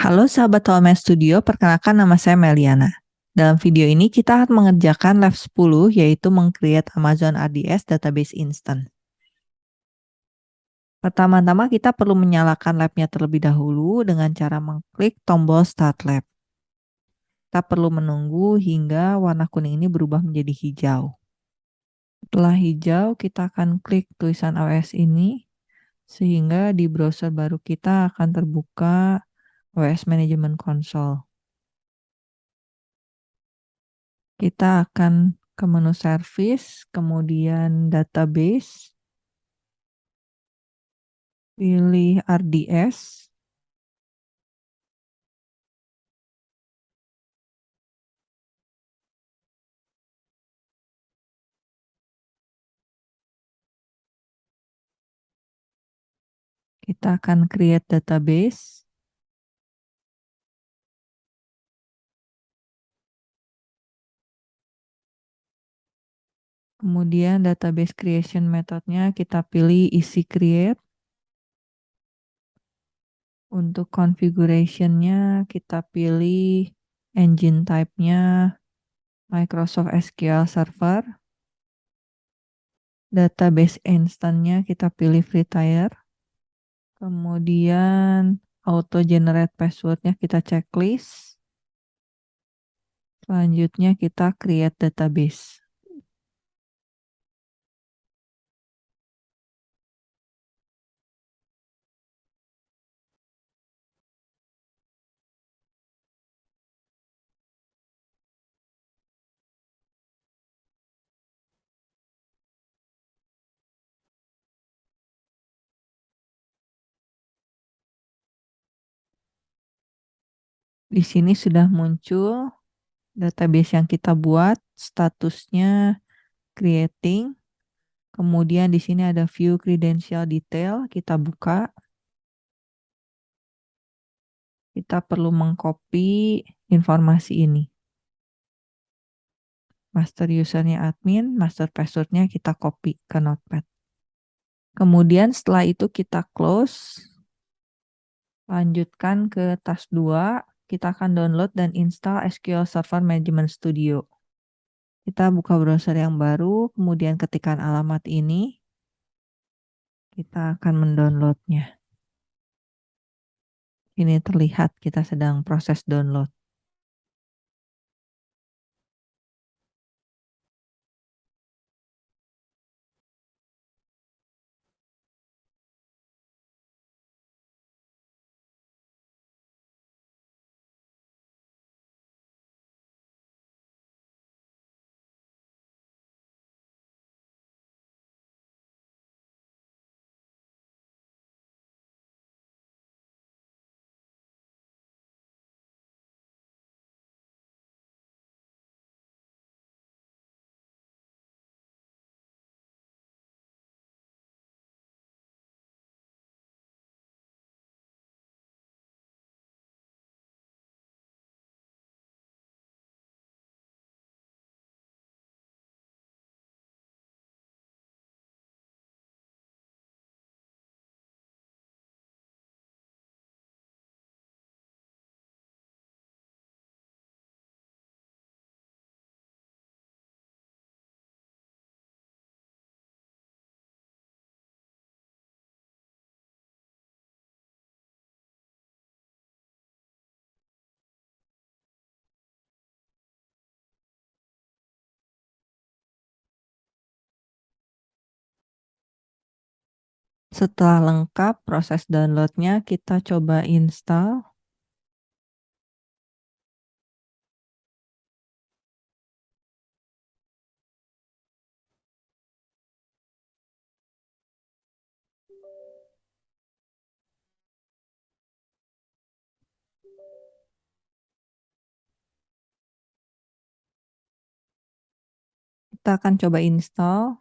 Halo sahabat Tolman Studio, perkenalkan nama saya Meliana. Dalam video ini kita akan mengerjakan lab 10 yaitu mengcreate Amazon RDS Database Instant. Pertama-tama kita perlu menyalakan labnya terlebih dahulu dengan cara mengklik tombol Start Lab. Kita perlu menunggu hingga warna kuning ini berubah menjadi hijau. Setelah hijau, kita akan klik tulisan OS ini sehingga di browser baru kita akan terbuka OS Management Console. Kita akan ke menu Service, kemudian Database, pilih RDS, kita akan create database, Kemudian database creation methodnya kita pilih isi create. Untuk configuration-nya kita pilih engine type-nya Microsoft SQL Server. Database instance-nya kita pilih free tier. Kemudian auto generate password-nya kita checklist. Selanjutnya kita create database. Di sini sudah muncul database yang kita buat, statusnya creating. Kemudian di sini ada view credential detail, kita buka. Kita perlu mengcopy informasi ini. Master usernya admin, master passwordnya kita copy ke notepad. Kemudian setelah itu kita close. Lanjutkan ke task 2 kita akan download dan install SQL Server Management Studio. Kita buka browser yang baru, kemudian ketikkan alamat ini. Kita akan mendownloadnya. Ini terlihat kita sedang proses download. Setelah lengkap proses downloadnya, kita coba install. Kita akan coba install.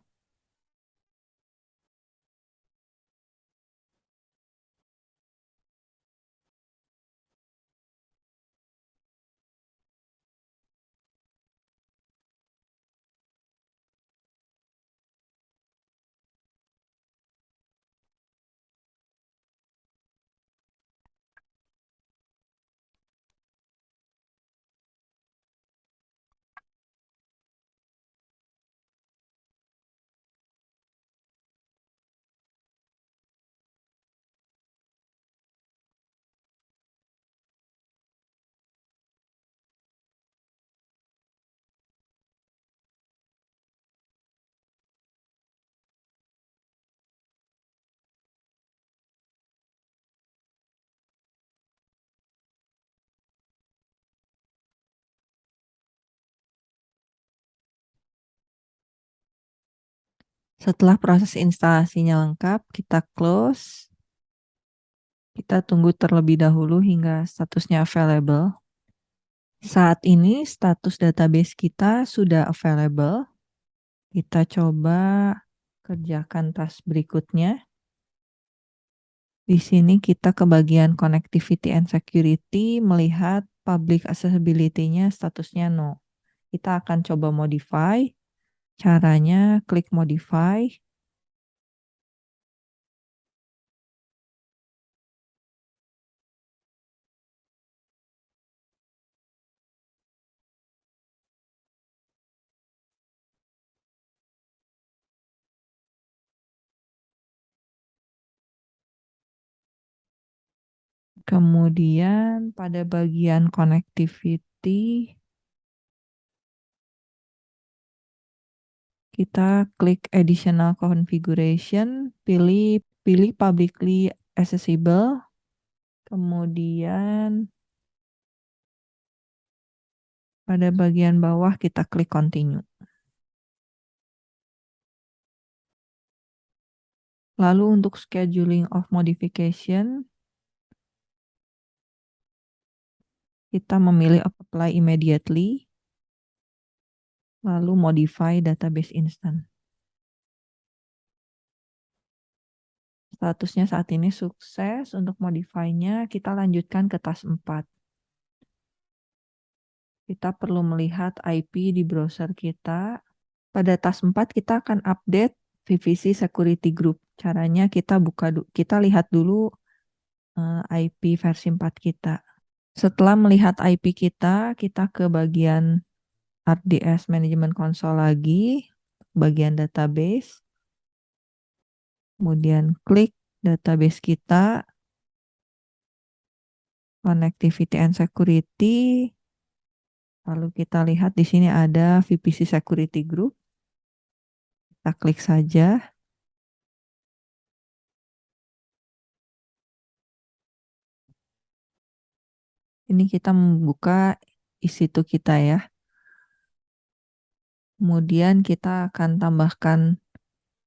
Setelah proses instalasinya lengkap, kita close. Kita tunggu terlebih dahulu hingga statusnya available. Saat ini status database kita sudah available. Kita coba kerjakan task berikutnya. Di sini kita ke bagian connectivity and security melihat public accessibility-nya statusnya no. Kita akan coba modify. Caranya klik modify. Kemudian pada bagian connectivity, kita klik additional configuration, pilih pilih publicly accessible, kemudian pada bagian bawah kita klik continue. Lalu untuk scheduling of modification, kita memilih apply immediately, lalu modify database instant. Statusnya saat ini sukses, untuk modify-nya kita lanjutkan ke task 4. Kita perlu melihat IP di browser kita. Pada task 4 kita akan update VPC security group. Caranya kita buka kita lihat dulu eh, IP versi 4 kita. Setelah melihat IP kita, kita ke bagian RDS Management Console lagi, bagian database. Kemudian klik database kita, connectivity and security. Lalu kita lihat di sini ada VPC Security Group. Kita klik saja. Ini kita membuka isi itu kita ya. Kemudian kita akan tambahkan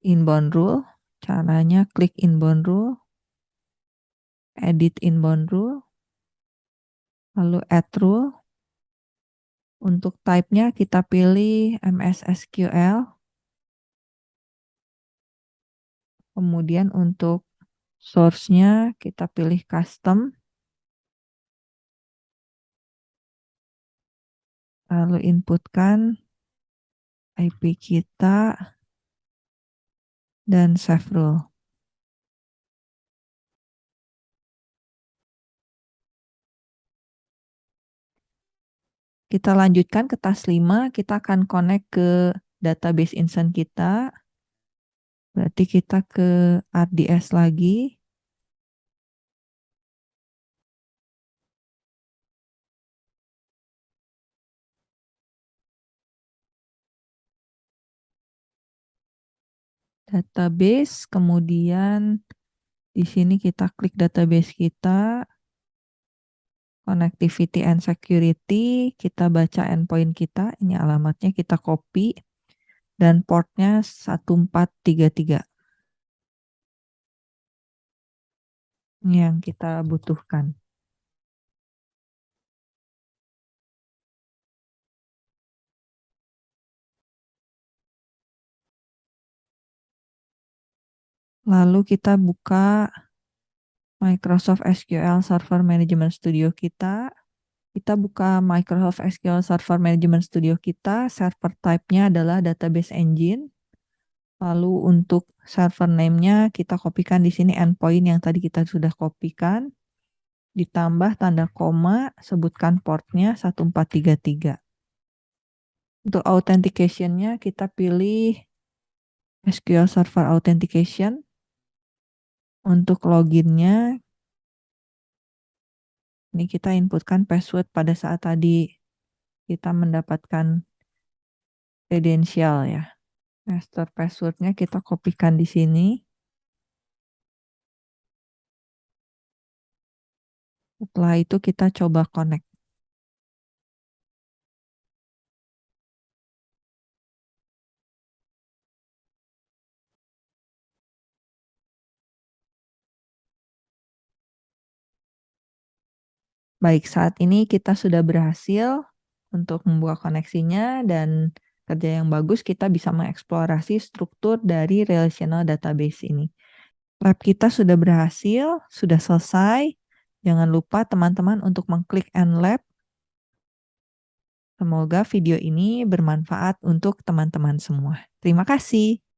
inbound rule. Caranya klik inbound rule, edit inbound rule, lalu add rule. Untuk type-nya kita pilih MS SQL. Kemudian untuk source-nya kita pilih custom. lalu inputkan IP kita dan save rule. Kita lanjutkan ke task 5, kita akan connect ke database instance kita. Berarti kita ke RDS lagi. Database, kemudian di sini kita klik database kita, connectivity and security, kita baca endpoint kita, ini alamatnya kita copy, dan portnya 1433. Ini yang kita butuhkan. Lalu kita buka Microsoft SQL Server Management Studio kita. Kita buka Microsoft SQL Server Management Studio kita. Server type-nya adalah database engine. Lalu untuk server name-nya kita kopikan di sini endpoint yang tadi kita sudah kopikan. Ditambah tanda koma, sebutkan portnya 1433. Untuk authentication-nya kita pilih SQL Server Authentication. Untuk loginnya, ini kita inputkan password pada saat tadi kita mendapatkan kredensial ya. Master passwordnya kita kopikan di sini. Setelah itu kita coba connect. Baik, saat ini kita sudah berhasil untuk membuka koneksinya dan kerja yang bagus kita bisa mengeksplorasi struktur dari relational database ini. Lab kita sudah berhasil, sudah selesai. Jangan lupa teman-teman untuk mengklik End Lab. Semoga video ini bermanfaat untuk teman-teman semua. Terima kasih.